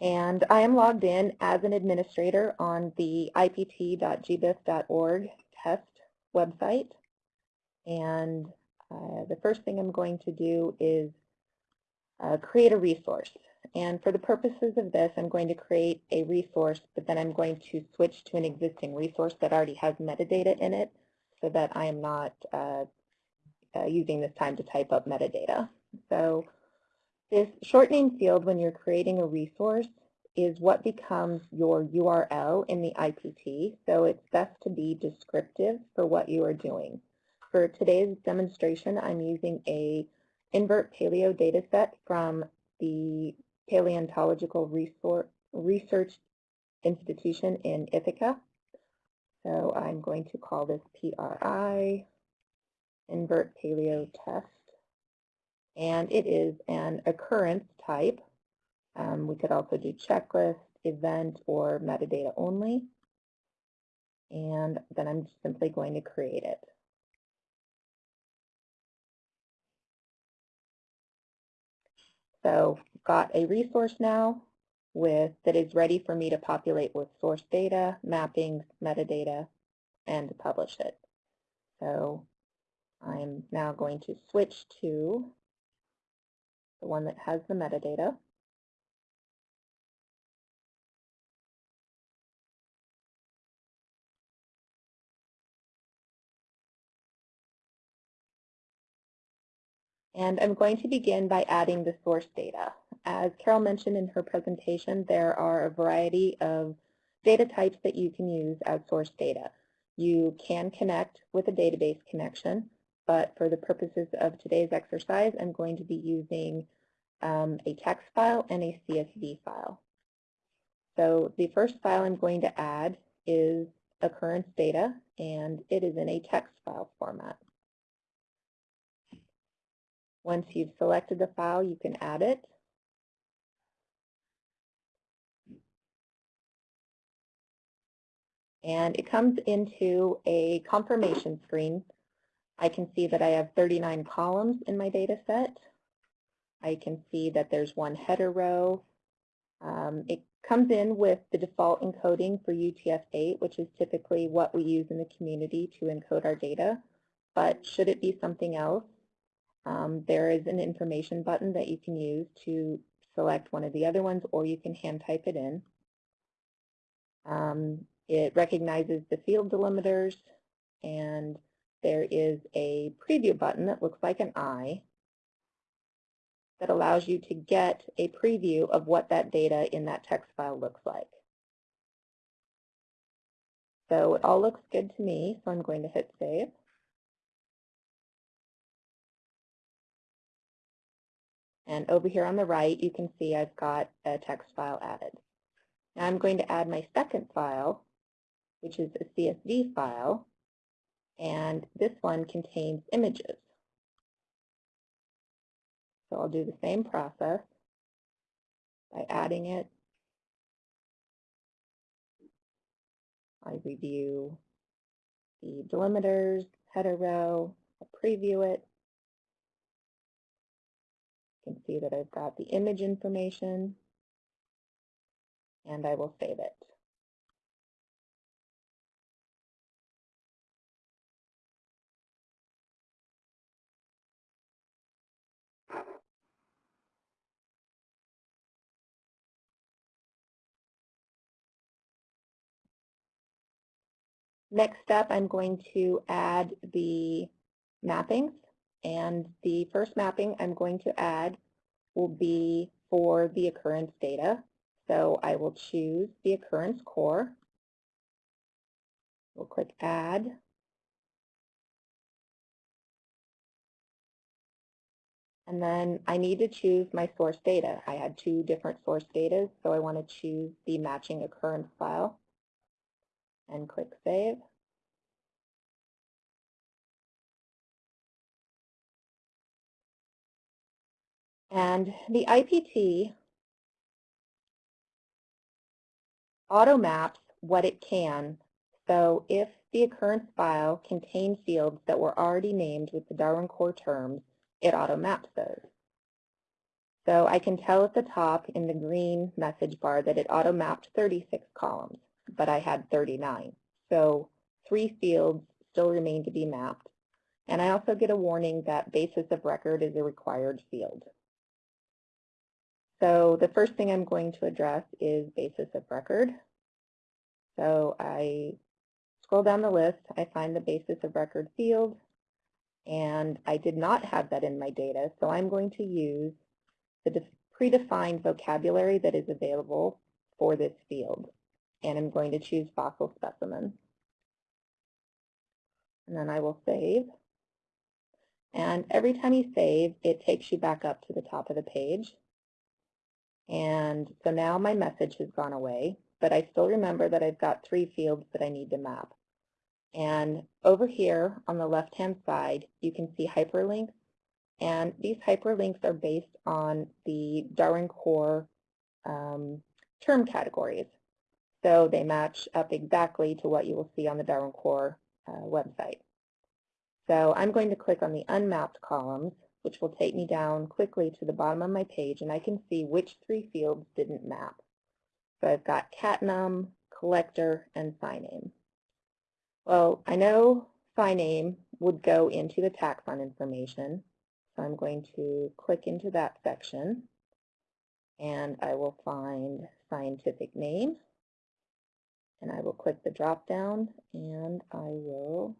And I am logged in as an administrator on the ipt.gbif.org test website. And uh, the first thing I'm going to do is uh, create a resource. And for the purposes of this, I'm going to create a resource, but then I'm going to switch to an existing resource that already has metadata in it so that I am not uh, uh, using this time to type up metadata. So this short name field, when you're creating a resource, is what becomes your URL in the IPT, so it's best to be descriptive for what you are doing. For today's demonstration, I'm using a invert paleo dataset from the Paleontological Research Institution in Ithaca. So I'm going to call this PRI, invert paleo test. And it is an occurrence type. Um, we could also do checklist, event, or metadata only. And then I'm simply going to create it. So got a resource now with that is ready for me to populate with source data, mappings, metadata, and publish it. So I'm now going to switch to the one that has the metadata. And I'm going to begin by adding the source data. As Carol mentioned in her presentation, there are a variety of data types that you can use as source data. You can connect with a database connection, but for the purposes of today's exercise, I'm going to be using um, a text file and a CSV file. So the first file I'm going to add is occurrence data, and it is in a text file format. Once you've selected the file, you can add it. And it comes into a confirmation screen. I can see that I have 39 columns in my data set. I can see that there's one header row. Um, it comes in with the default encoding for UTF-8, which is typically what we use in the community to encode our data. But should it be something else, um, there is an information button that you can use to select one of the other ones, or you can hand type it in. Um, it recognizes the field delimiters, and there is a preview button that looks like an eye that allows you to get a preview of what that data in that text file looks like. So it all looks good to me, so I'm going to hit save. And over here on the right, you can see I've got a text file added. Now I'm going to add my second file, which is a CSV file, and this one contains images. So I'll do the same process by adding it. I review the delimiters, header row, I preview it, can see that I've got the image information, and I will save it. Next step, I'm going to add the mappings. And the first mapping I'm going to add will be for the occurrence data. So I will choose the occurrence core. We'll click Add. And then I need to choose my source data. I had two different source data, so I want to choose the matching occurrence file and click Save. And the IPT auto maps what it can. So if the occurrence file contained fields that were already named with the Darwin Core terms, it auto maps those. So I can tell at the top in the green message bar that it auto-mapped 36 columns, but I had 39. So three fields still remain to be mapped. And I also get a warning that basis of record is a required field. So the first thing I'm going to address is basis of record. So I scroll down the list, I find the basis of record field, and I did not have that in my data, so I'm going to use the predefined vocabulary that is available for this field. And I'm going to choose fossil specimen. And then I will save. And every time you save, it takes you back up to the top of the page. And so now my message has gone away, but I still remember that I've got three fields that I need to map. And over here on the left-hand side, you can see hyperlinks. And these hyperlinks are based on the Darwin Core um, term categories. So they match up exactly to what you will see on the Darwin Core uh, website. So I'm going to click on the unmapped columns, which will take me down quickly to the bottom of my page, and I can see which three fields didn't map. So I've got cat num, collector, and name. Well, I know name would go into the taxon information, so I'm going to click into that section, and I will find scientific name, and I will click the drop down, and I will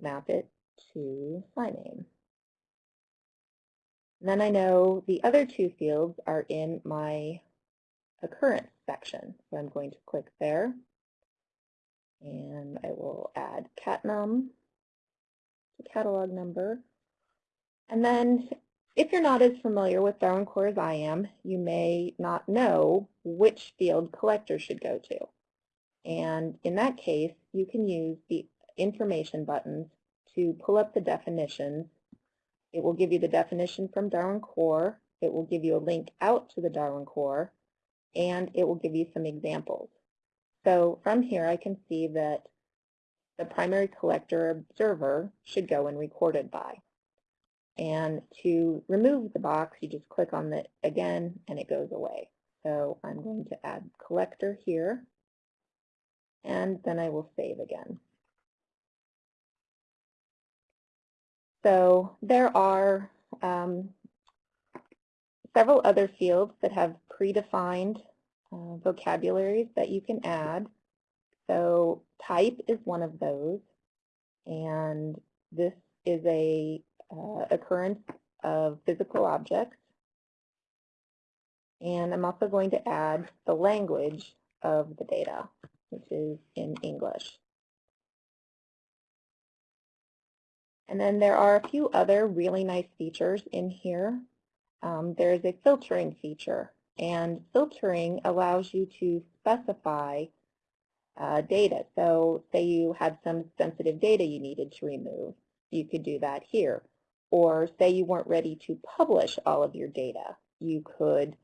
map it to name. Then I know the other two fields are in my occurrence section. So I'm going to click there and I will add catnum to catalog number. And then if you're not as familiar with Darwin Core as I am, you may not know which field collector should go to. And in that case, you can use the information buttons to pull up the definitions. It will give you the definition from Darwin Core. It will give you a link out to the Darwin Core and it will give you some examples. So from here I can see that the primary collector observer should go in recorded by. And to remove the box, you just click on it again and it goes away. So I'm going to add collector here, and then I will save again. So there are um, several other fields that have predefined uh, vocabularies that you can add. So type is one of those, and this is a uh, occurrence of physical objects. And I'm also going to add the language of the data, which is in English. And then there are a few other really nice features in here. Um, there is a filtering feature and filtering allows you to specify uh, data. So say you had some sensitive data you needed to remove, you could do that here. Or say you weren't ready to publish all of your data, you could,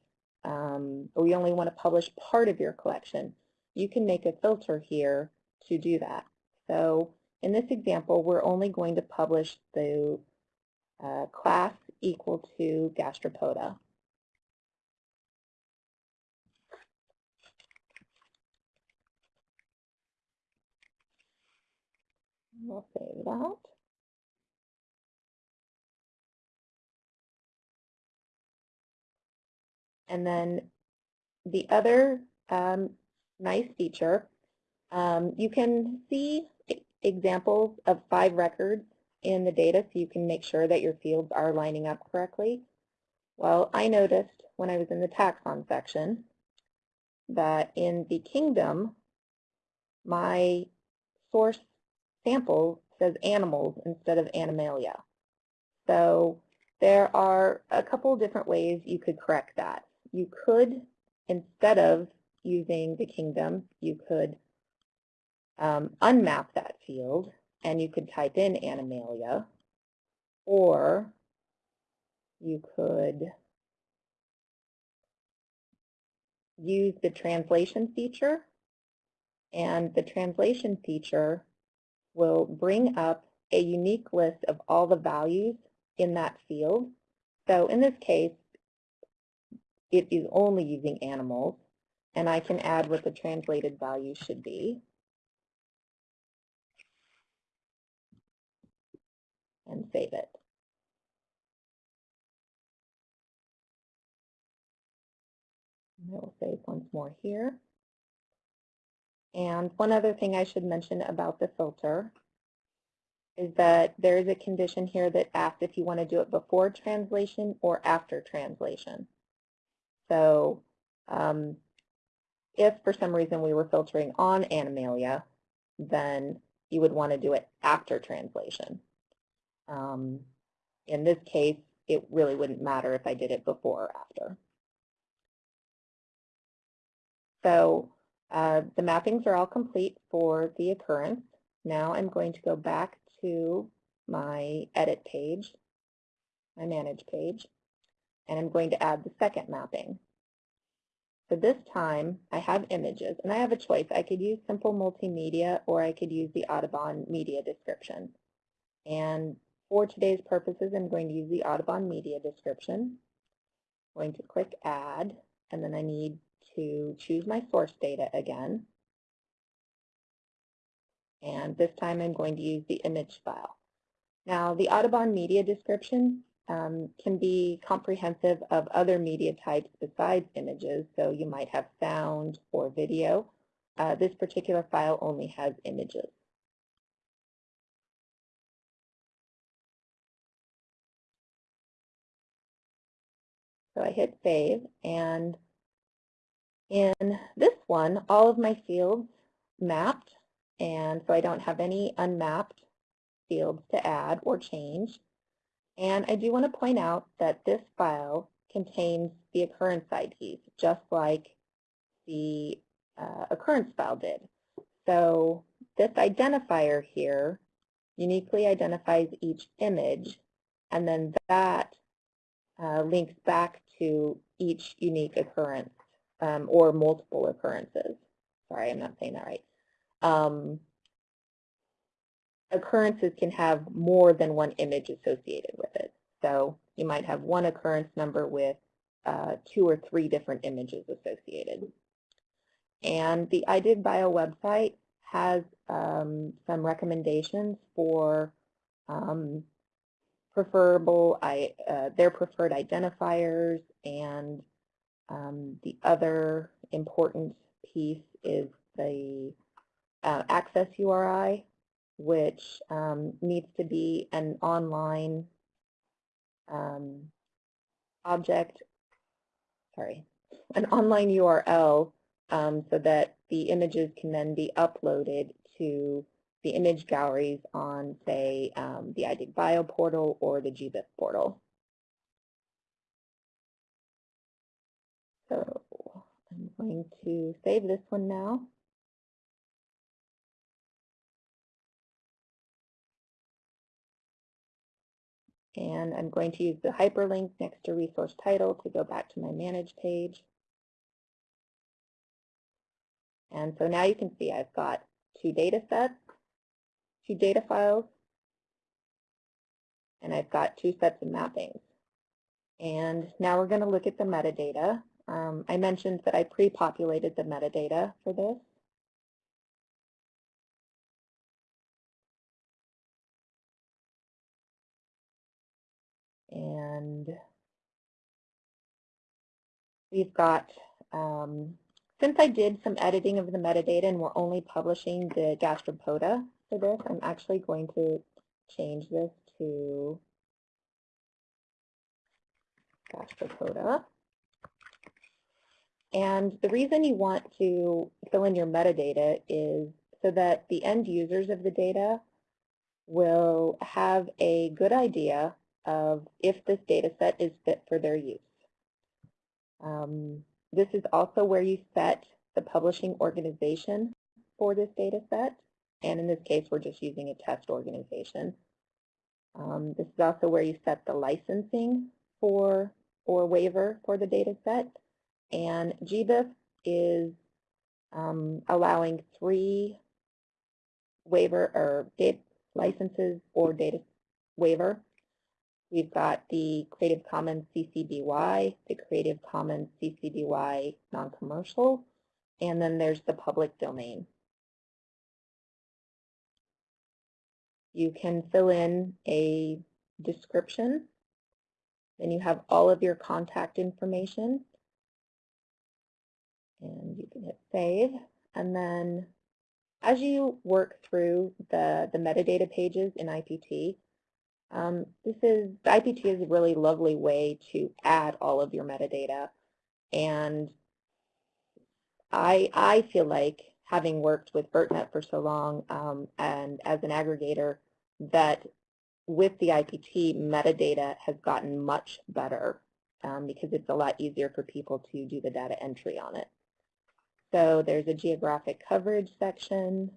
um, or you only want to publish part of your collection, you can make a filter here to do that. So in this example, we're only going to publish the uh, class equal to gastropoda. We'll save that. And then the other um, nice feature, um, you can see examples of five records in the data so you can make sure that your fields are lining up correctly. Well, I noticed when I was in the taxon section that in the kingdom, my source sample says animals instead of animalia. So there are a couple different ways you could correct that. You could, instead of using the kingdom, you could um, unmap that field and you could type in animalia or you could use the translation feature and the translation feature will bring up a unique list of all the values in that field. So in this case, it is only using animals, and I can add what the translated value should be. And save it. And I will save once more here. And one other thing I should mention about the filter is that there is a condition here that asks if you want to do it before translation or after translation. So um, if for some reason we were filtering on Animalia, then you would want to do it after translation. Um, in this case, it really wouldn't matter if I did it before or after. So uh, the mappings are all complete for the occurrence. Now I'm going to go back to my edit page, my manage page, and I'm going to add the second mapping. So this time I have images and I have a choice. I could use simple multimedia or I could use the Audubon media description. And for today's purposes, I'm going to use the Audubon media description. I'm going to click add and then I need to choose my source data again. And this time I'm going to use the image file. Now the Audubon media description um, can be comprehensive of other media types besides images, so you might have sound or video. Uh, this particular file only has images. So I hit save, and in this one, all of my fields mapped, and so I don't have any unmapped fields to add or change. And I do want to point out that this file contains the occurrence IDs, just like the uh, occurrence file did. So this identifier here uniquely identifies each image, and then that uh, links back to each unique occurrence um, or multiple occurrences. Sorry, I'm not saying that right. Um, occurrences can have more than one image associated with it. So you might have one occurrence number with uh, two or three different images associated. And the iDigBio website has um, some recommendations for um, preferable, I, uh, their preferred identifiers, and um, the other important piece is the uh, access URI, which um, needs to be an online um, object, sorry, an online URL um, so that the images can then be uploaded to the image galleries on, say, um, the iDigBio portal or the GBIF portal. So I'm going to save this one now. And I'm going to use the hyperlink next to resource title to go back to my manage page. And so now you can see I've got two data sets, two data files, and I've got two sets of mappings. And now we're going to look at the metadata. Um, I mentioned that I pre-populated the metadata for this. And we've got, um, since I did some editing of the metadata and we're only publishing the gastropoda for this, I'm actually going to change this to gastropoda. And the reason you want to fill in your metadata is so that the end users of the data will have a good idea of if this data set is fit for their use. Um, this is also where you set the publishing organization for this data set. And in this case, we're just using a test organization. Um, this is also where you set the licensing for or waiver for the data set. And GBIF is um, allowing three waiver or data licenses or data waiver We've got the Creative Commons CC BY, the Creative Commons CC BY non-commercial, and then there's the public domain. You can fill in a description, then you have all of your contact information, and you can hit save, and then as you work through the, the metadata pages in IPT, um, this is, IPT is a really lovely way to add all of your metadata. And I, I feel like, having worked with VertNet for so long um, and as an aggregator, that with the IPT, metadata has gotten much better um, because it's a lot easier for people to do the data entry on it. So there's a geographic coverage section.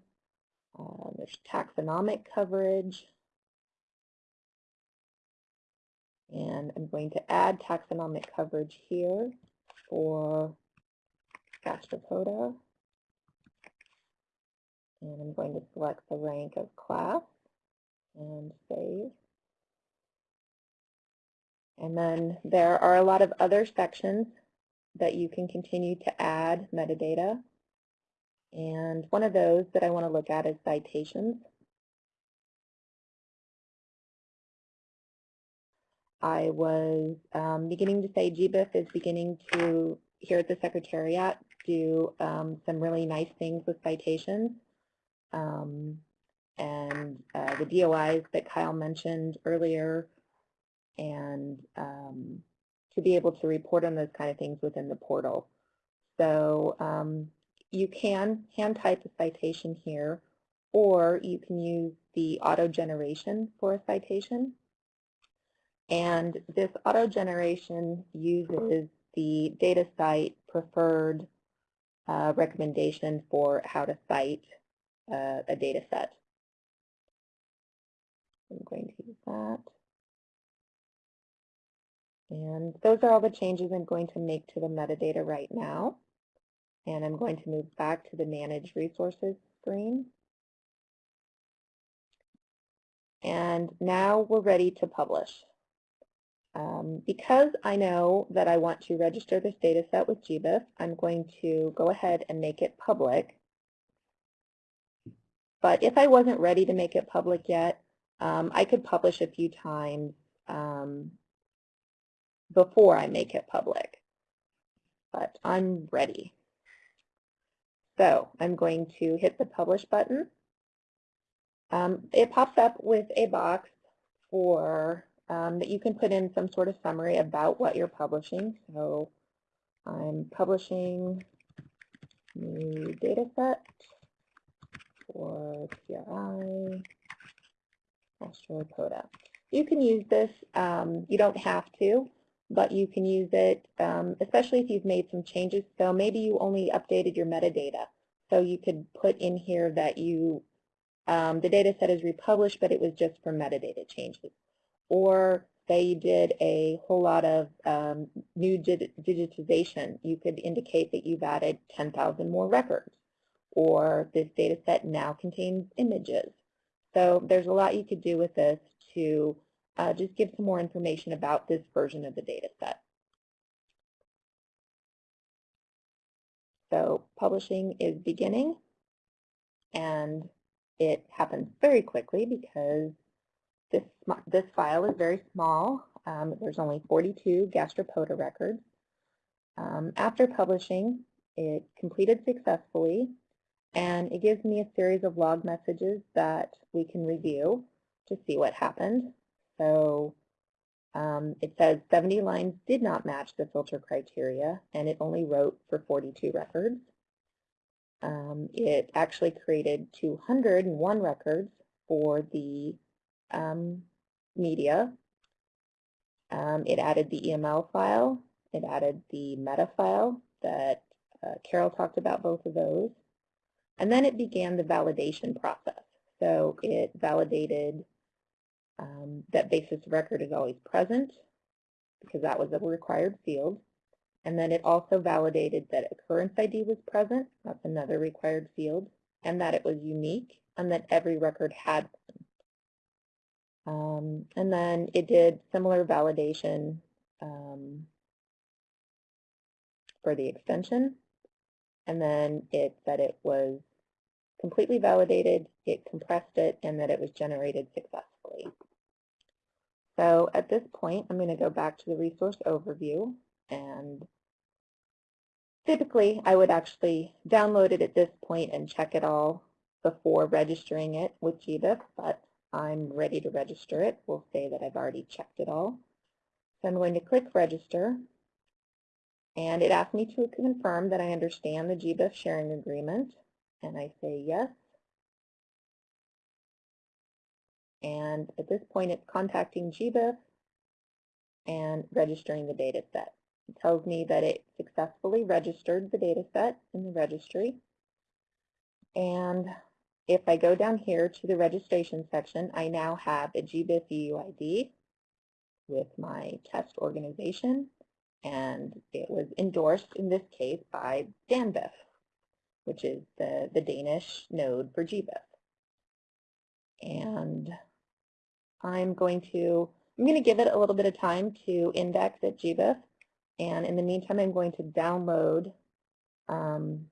Uh, there's taxonomic coverage. And I'm going to add taxonomic coverage here for Gastropoda. And I'm going to select the rank of class and save. And then there are a lot of other sections that you can continue to add metadata. And one of those that I want to look at is citations. I was um, beginning to say GBIF is beginning to, here at the Secretariat, do um, some really nice things with citations. Um, and uh, the DOIs that Kyle mentioned earlier, and um, to be able to report on those kind of things within the portal. So um, you can hand type a citation here, or you can use the auto generation for a citation. And this auto generation uses the DataCite preferred uh, recommendation for how to cite uh, a data set. I'm going to use that. And those are all the changes I'm going to make to the metadata right now. And I'm going to move back to the Manage Resources screen. And now we're ready to publish. Um, because I know that I want to register this data set with GBIF, I'm going to go ahead and make it public. But if I wasn't ready to make it public yet, um, I could publish a few times um, before I make it public. But I'm ready. So I'm going to hit the Publish button. Um, it pops up with a box for um, that you can put in some sort of summary about what you're publishing. So I'm publishing new data set for PRI Gastropoda. You can use this, um, you don't have to, but you can use it, um, especially if you've made some changes. So maybe you only updated your metadata. So you could put in here that you, um, the data set is republished, but it was just for metadata changes. Or say you did a whole lot of um, new digitization, you could indicate that you've added 10,000 more records. Or this data set now contains images. So there's a lot you could do with this to uh, just give some more information about this version of the data set. So publishing is beginning, and it happens very quickly because this, this file is very small. Um, there's only 42 gastropoda records. Um, after publishing, it completed successfully, and it gives me a series of log messages that we can review to see what happened. So um, it says 70 lines did not match the filter criteria, and it only wrote for 42 records. Um, it actually created 201 records for the um, media. Um, it added the EML file. It added the meta file that uh, Carol talked about both of those. And then it began the validation process. So it validated um, that basis record is always present because that was a required field. And then it also validated that occurrence ID was present, that's another required field, and that it was unique and that every record had one. Um, and then it did similar validation um, for the extension. And then it said it was completely validated, it compressed it, and that it was generated successfully. So at this point, I'm going to go back to the resource overview. And typically, I would actually download it at this point and check it all before registering it with GBIF, but I'm ready to register it. We'll say that I've already checked it all. So I'm going to click Register. And it asked me to confirm that I understand the GBIF sharing agreement. And I say yes. And at this point, it's contacting GBIF and registering the data set. It tells me that it successfully registered the data set in the registry. And if I go down here to the registration section, I now have a GBIF UUID with my test organization, and it was endorsed in this case by DANBIF, which is the, the Danish node for GBIF. And I'm going to, I'm going to give it a little bit of time to index at GBIF. And in the meantime, I'm going to download um,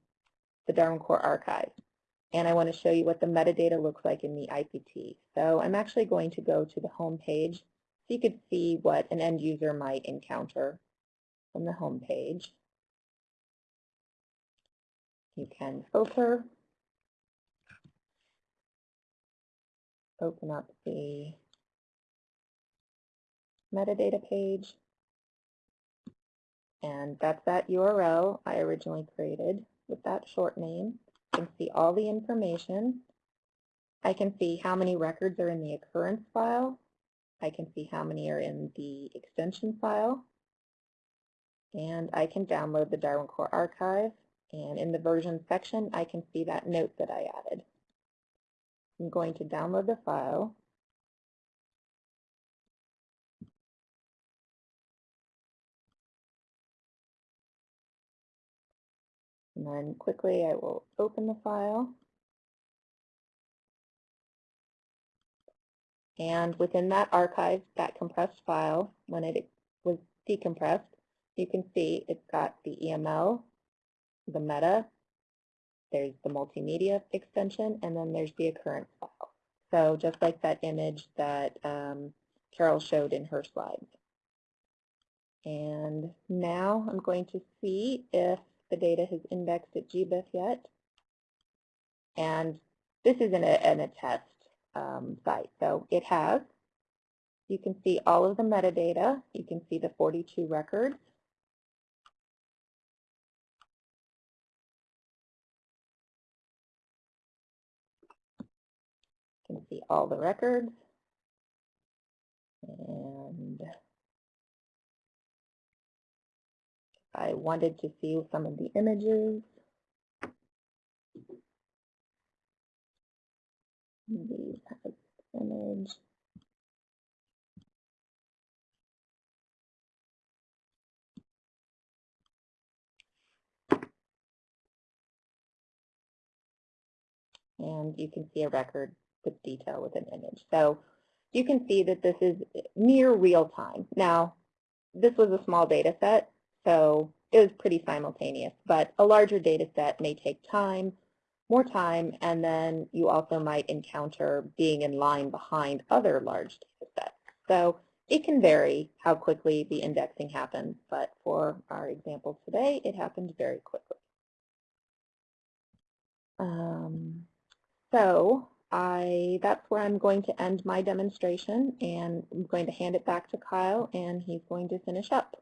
the Darwin Core archive. And I want to show you what the metadata looks like in the IPT. So I'm actually going to go to the home page so you could see what an end user might encounter from the home page. You can filter, open up the metadata page. And that's that URL I originally created with that short name. You can see all the information. I can see how many records are in the occurrence file. I can see how many are in the extension file. And I can download the Darwin Core archive. And in the version section, I can see that note that I added. I'm going to download the file. And then quickly I will open the file. And within that archive, that compressed file, when it was decompressed, you can see it's got the EML, the meta, there's the multimedia extension, and then there's the occurrence file. So just like that image that um, Carol showed in her slides. And now I'm going to see if the data has indexed at GBIF yet. And this is in a, in a test um, site, so it has. You can see all of the metadata. You can see the 42 records. You can see all the records. And I wanted to see some of the images. The image. And you can see a record detail with an image. So you can see that this is near real time. Now, this was a small data set, so it was pretty simultaneous, but a larger data set may take time, more time, and then you also might encounter being in line behind other large data sets. So it can vary how quickly the indexing happens, but for our example today, it happened very quickly. Um, so I, that's where I'm going to end my demonstration, and I'm going to hand it back to Kyle, and he's going to finish up.